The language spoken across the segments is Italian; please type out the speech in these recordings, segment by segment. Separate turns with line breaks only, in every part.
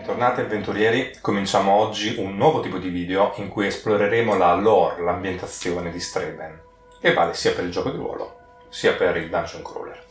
Bentornati avventurieri, cominciamo oggi un nuovo tipo di video in cui esploreremo la lore, l'ambientazione di Streben, che vale sia per il gioco di ruolo sia per il dungeon crawler.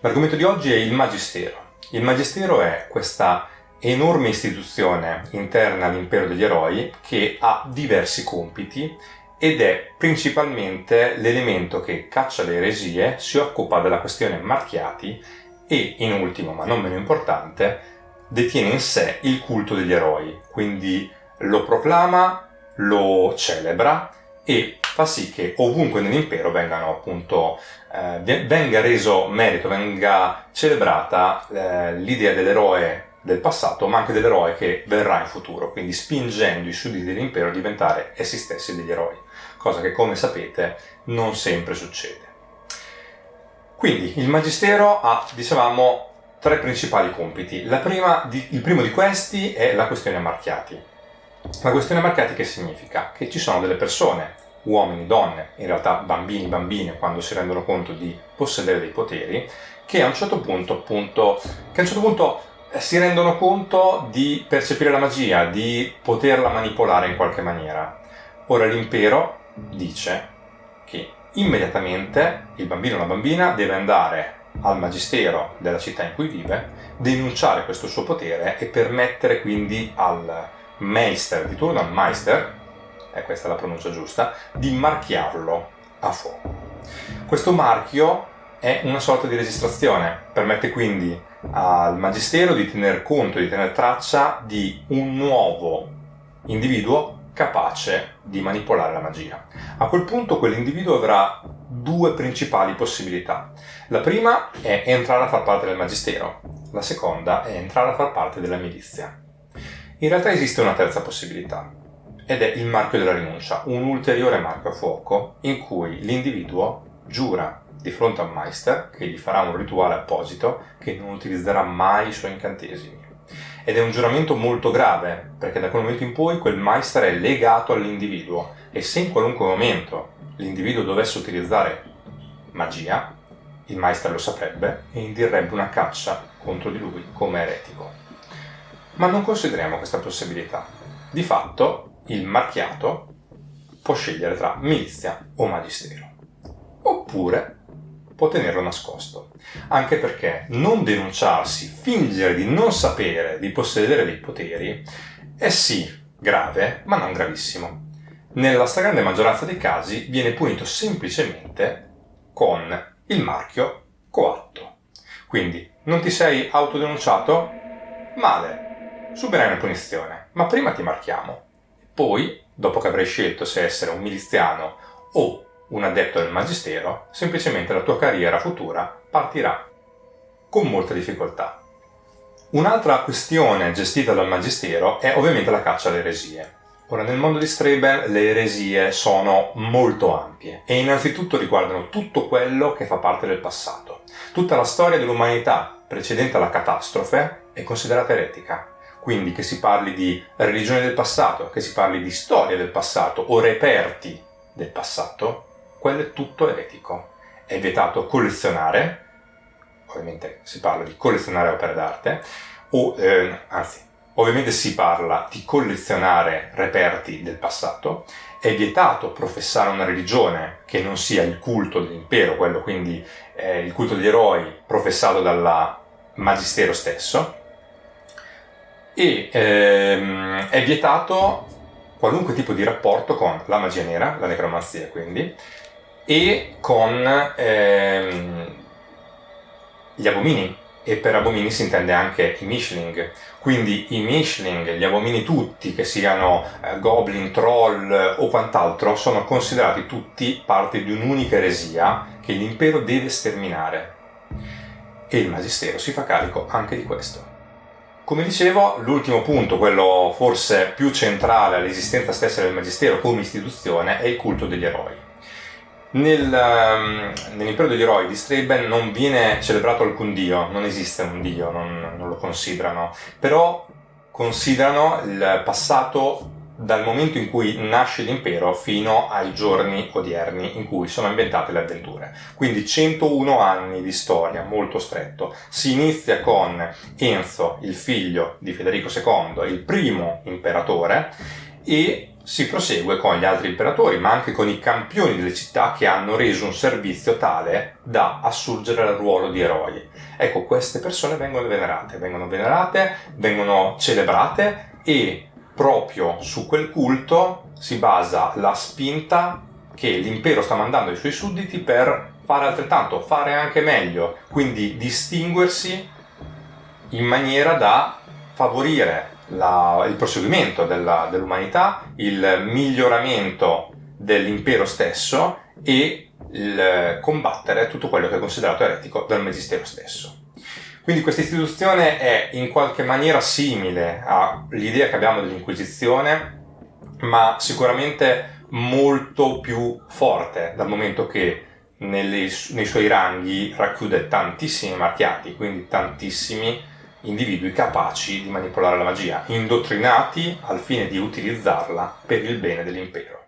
L'argomento di oggi è il Magistero. Il Magistero è questa enorme istituzione interna all'impero degli eroi che ha diversi compiti ed è principalmente l'elemento che caccia le eresie, si occupa della questione marchiati e, in ultimo ma non meno importante, detiene in sé il culto degli eroi, quindi lo proclama, lo celebra e fa sì che ovunque nell'impero vengano appunto eh, venga reso merito, venga celebrata eh, l'idea dell'eroe del passato, ma anche dell'eroe che verrà in futuro, quindi spingendo i sudditi dell'impero a diventare essi stessi degli eroi, cosa che come sapete non sempre succede. Quindi il Magistero ha, dicevamo, tre principali compiti. Di, il primo di questi è la questione marchiati. La questione marchiati che significa? Che ci sono delle persone, uomini, donne, in realtà bambini, bambine, quando si rendono conto di possedere dei poteri, che a un certo punto, appunto, che a un certo punto eh, si rendono conto di percepire la magia, di poterla manipolare in qualche maniera. Ora l'impero dice che immediatamente il bambino o la bambina deve andare al magistero della città in cui vive, denunciare questo suo potere e permettere quindi al Meister di turno, al Meister, e questa è la pronuncia giusta, di marchiarlo a fuoco. Questo marchio è una sorta di registrazione, permette quindi al magistero di tener conto, di tener traccia di un nuovo individuo capace di manipolare la magia. A quel punto quell'individuo avrà due principali possibilità. La prima è entrare a far parte del magistero, la seconda è entrare a far parte della milizia. In realtà esiste una terza possibilità, ed è il marchio della rinuncia, un ulteriore marchio a fuoco in cui l'individuo giura di fronte a un Meister che gli farà un rituale apposito che non utilizzerà mai i suoi incantesimi. Ed è un giuramento molto grave, perché da quel momento in poi quel Meister è legato all'individuo e se in qualunque momento l'individuo dovesse utilizzare magia, il Meister lo saprebbe e indirebbe una caccia contro di lui come eretico. Ma non consideriamo questa possibilità. Di fatto, il marchiato può scegliere tra milizia o magistero. Oppure può tenerlo nascosto. Anche perché non denunciarsi, fingere di non sapere di possedere dei poteri, è sì grave, ma non gravissimo nella stragrande maggioranza dei casi viene punito semplicemente con il marchio coatto. Quindi non ti sei autodenunciato? Male, subirai una punizione, ma prima ti marchiamo. Poi, dopo che avrai scelto se essere un miliziano o un addetto del magistero, semplicemente la tua carriera futura partirà con molta difficoltà. Un'altra questione gestita dal magistero è ovviamente la caccia alle eresie. Ora, nel mondo di Streben le eresie sono molto ampie e innanzitutto riguardano tutto quello che fa parte del passato. Tutta la storia dell'umanità precedente alla catastrofe è considerata eretica. Quindi che si parli di religione del passato, che si parli di storia del passato o reperti del passato, quello è tutto eretico. È vietato collezionare, ovviamente si parla di collezionare opere d'arte, o eh, anzi Ovviamente si parla di collezionare reperti del passato, è vietato professare una religione che non sia il culto dell'impero, quello quindi eh, il culto degli eroi professato dal magistero stesso, e ehm, è vietato qualunque tipo di rapporto con la magia nera, la necromanzia quindi, e con ehm, gli abomini, e per abomini si intende anche i Mishling. Quindi i Mishling, gli abomini tutti, che siano eh, goblin, troll o quant'altro, sono considerati tutti parte di un'unica eresia che l'impero deve sterminare. E il Magistero si fa carico anche di questo. Come dicevo, l'ultimo punto, quello forse più centrale all'esistenza stessa del Magistero come istituzione, è il culto degli eroi. Nel, um, nell'impero degli eroi di Streben non viene celebrato alcun dio, non esiste un dio, non, non lo considerano, però considerano il passato dal momento in cui nasce l'impero fino ai giorni odierni in cui sono ambientate le avventure. Quindi 101 anni di storia, molto stretto. Si inizia con Enzo, il figlio di Federico II, il primo imperatore, e si prosegue con gli altri imperatori, ma anche con i campioni delle città che hanno reso un servizio tale da assurgere al ruolo di eroi. Ecco, queste persone vengono venerate, vengono venerate, vengono celebrate e proprio su quel culto si basa la spinta che l'impero sta mandando ai suoi sudditi per fare altrettanto, fare anche meglio, quindi distinguersi in maniera da favorire la, il proseguimento dell'umanità, il miglioramento dell'impero stesso e il combattere tutto quello che è considerato eretico dal Magistero stesso. Quindi questa istituzione è in qualche maniera simile all'idea che abbiamo dell'Inquisizione, ma sicuramente molto più forte dal momento che nelle, nei suoi ranghi racchiude tantissimi marchiati, quindi tantissimi individui capaci di manipolare la magia, indottrinati al fine di utilizzarla per il bene dell'impero.